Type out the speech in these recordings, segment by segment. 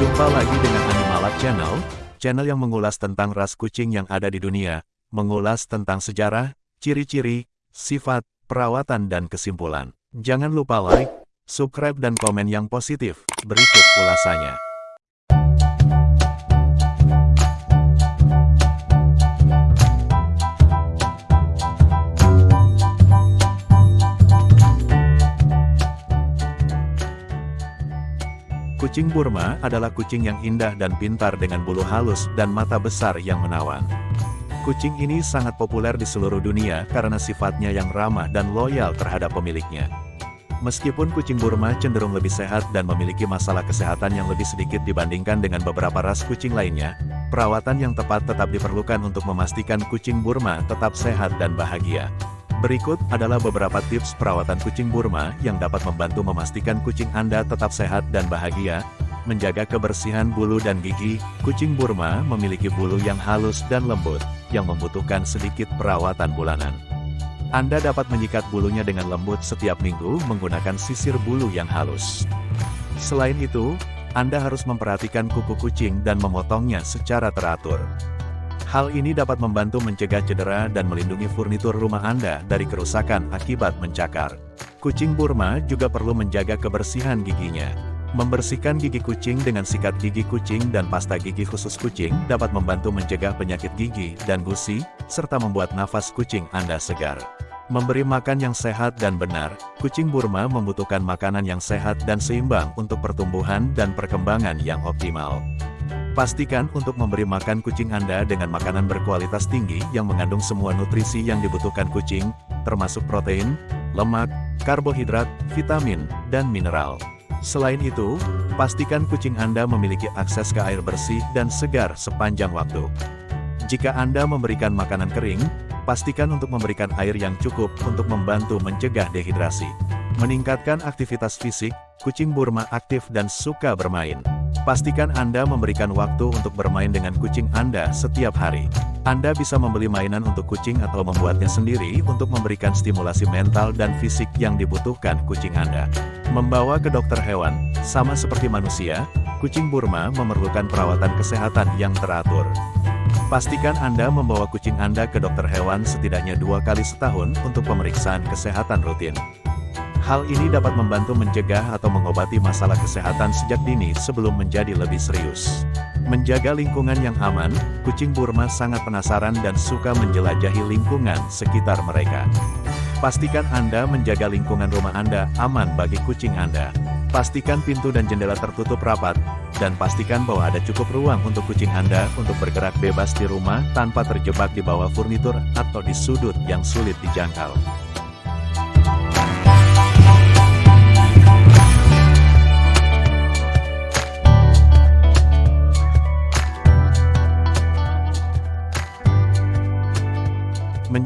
Jumpa lagi dengan Animalab Channel, channel yang mengulas tentang ras kucing yang ada di dunia, mengulas tentang sejarah, ciri-ciri, sifat, perawatan dan kesimpulan. Jangan lupa like, subscribe dan komen yang positif. Berikut ulasannya. Kucing Burma adalah kucing yang indah dan pintar dengan bulu halus dan mata besar yang menawan. Kucing ini sangat populer di seluruh dunia karena sifatnya yang ramah dan loyal terhadap pemiliknya. Meskipun kucing Burma cenderung lebih sehat dan memiliki masalah kesehatan yang lebih sedikit dibandingkan dengan beberapa ras kucing lainnya, perawatan yang tepat tetap diperlukan untuk memastikan kucing Burma tetap sehat dan bahagia. Berikut adalah beberapa tips perawatan kucing Burma yang dapat membantu memastikan kucing Anda tetap sehat dan bahagia. Menjaga kebersihan bulu dan gigi, kucing Burma memiliki bulu yang halus dan lembut, yang membutuhkan sedikit perawatan bulanan. Anda dapat menyikat bulunya dengan lembut setiap minggu menggunakan sisir bulu yang halus. Selain itu, Anda harus memperhatikan kuku kucing dan memotongnya secara teratur. Hal ini dapat membantu mencegah cedera dan melindungi furnitur rumah Anda dari kerusakan akibat mencakar. Kucing Burma juga perlu menjaga kebersihan giginya. Membersihkan gigi kucing dengan sikat gigi kucing dan pasta gigi khusus kucing dapat membantu mencegah penyakit gigi dan gusi, serta membuat nafas kucing Anda segar. Memberi makan yang sehat dan benar, kucing Burma membutuhkan makanan yang sehat dan seimbang untuk pertumbuhan dan perkembangan yang optimal. Pastikan untuk memberi makan kucing Anda dengan makanan berkualitas tinggi yang mengandung semua nutrisi yang dibutuhkan kucing, termasuk protein, lemak, karbohidrat, vitamin, dan mineral. Selain itu, pastikan kucing Anda memiliki akses ke air bersih dan segar sepanjang waktu. Jika Anda memberikan makanan kering, pastikan untuk memberikan air yang cukup untuk membantu mencegah dehidrasi. Meningkatkan aktivitas fisik, kucing Burma aktif dan suka bermain. Pastikan Anda memberikan waktu untuk bermain dengan kucing Anda setiap hari. Anda bisa membeli mainan untuk kucing atau membuatnya sendiri untuk memberikan stimulasi mental dan fisik yang dibutuhkan kucing Anda. Membawa ke dokter hewan, sama seperti manusia, kucing Burma memerlukan perawatan kesehatan yang teratur. Pastikan Anda membawa kucing Anda ke dokter hewan setidaknya dua kali setahun untuk pemeriksaan kesehatan rutin. Hal ini dapat membantu mencegah atau mengobati masalah kesehatan sejak dini sebelum menjadi lebih serius. Menjaga lingkungan yang aman, kucing Burma sangat penasaran dan suka menjelajahi lingkungan sekitar mereka. Pastikan Anda menjaga lingkungan rumah Anda aman bagi kucing Anda. Pastikan pintu dan jendela tertutup rapat, dan pastikan bahwa ada cukup ruang untuk kucing Anda untuk bergerak bebas di rumah tanpa terjebak di bawah furnitur atau di sudut yang sulit dijangkau.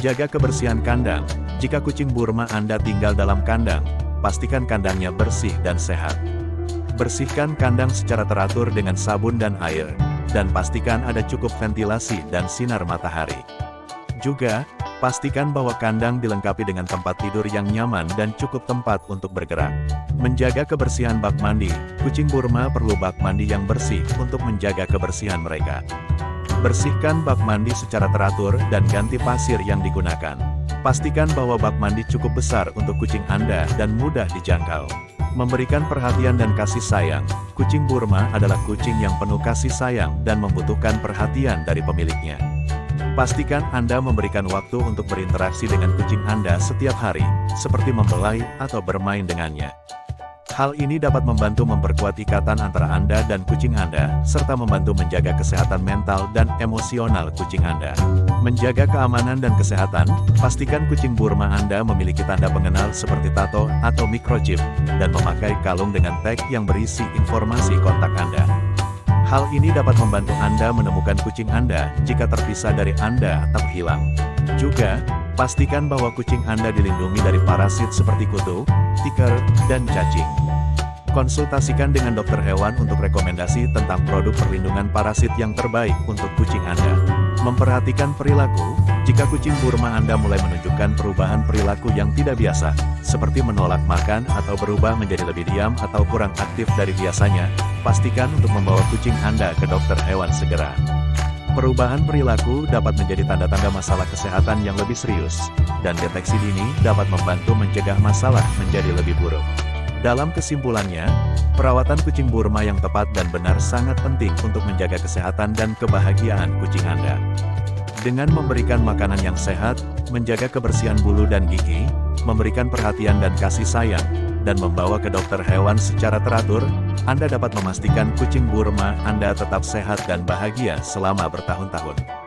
Menjaga kebersihan kandang, jika kucing Burma Anda tinggal dalam kandang, pastikan kandangnya bersih dan sehat. Bersihkan kandang secara teratur dengan sabun dan air, dan pastikan ada cukup ventilasi dan sinar matahari. Juga, pastikan bahwa kandang dilengkapi dengan tempat tidur yang nyaman dan cukup tempat untuk bergerak. Menjaga kebersihan bak mandi, kucing Burma perlu bak mandi yang bersih untuk menjaga kebersihan mereka. Bersihkan bak mandi secara teratur dan ganti pasir yang digunakan. Pastikan bahwa bak mandi cukup besar untuk kucing Anda dan mudah dijangkau. Memberikan perhatian dan kasih sayang, kucing Burma adalah kucing yang penuh kasih sayang dan membutuhkan perhatian dari pemiliknya. Pastikan Anda memberikan waktu untuk berinteraksi dengan kucing Anda setiap hari, seperti membelai atau bermain dengannya. Hal ini dapat membantu memperkuat ikatan antara Anda dan kucing Anda, serta membantu menjaga kesehatan mental dan emosional kucing Anda. Menjaga keamanan dan kesehatan, pastikan kucing Burma Anda memiliki tanda pengenal seperti tato atau microchip, dan memakai kalung dengan tag yang berisi informasi kontak Anda. Hal ini dapat membantu Anda menemukan kucing Anda jika terpisah dari Anda atau hilang. Juga, pastikan bahwa kucing Anda dilindungi dari parasit seperti kutu, tiker, dan cacing. Konsultasikan dengan dokter hewan untuk rekomendasi tentang produk perlindungan parasit yang terbaik untuk kucing Anda. Memperhatikan perilaku, jika kucing Burma Anda mulai menunjukkan perubahan perilaku yang tidak biasa, seperti menolak makan atau berubah menjadi lebih diam atau kurang aktif dari biasanya, pastikan untuk membawa kucing Anda ke dokter hewan segera. Perubahan perilaku dapat menjadi tanda-tanda masalah kesehatan yang lebih serius, dan deteksi dini dapat membantu mencegah masalah menjadi lebih buruk. Dalam kesimpulannya, perawatan kucing Burma yang tepat dan benar sangat penting untuk menjaga kesehatan dan kebahagiaan kucing Anda. Dengan memberikan makanan yang sehat, menjaga kebersihan bulu dan gigi, memberikan perhatian dan kasih sayang, dan membawa ke dokter hewan secara teratur, Anda dapat memastikan kucing Burma Anda tetap sehat dan bahagia selama bertahun-tahun.